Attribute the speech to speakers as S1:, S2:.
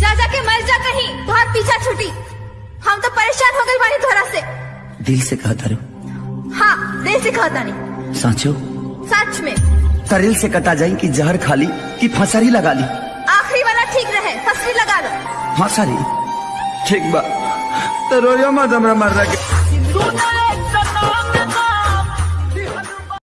S1: जा जाके मर जा कहीं तो बहुत पीछा छुटी। हम तो परेशान हो गए बानी धोरा से।
S2: दिल से कहा तारू।
S1: हाँ दिल से कहता नहीं
S2: साचो।
S1: सच में।
S2: तरिल से कटा जाए कि जहर खाली कि फसरी लगा ली।
S1: आखिरी वाला ठीक रहे फसरी लगा लो।
S2: हाँ, फसरी ठीक बा। तो रोयो मत हमरा मर रहा
S1: सोना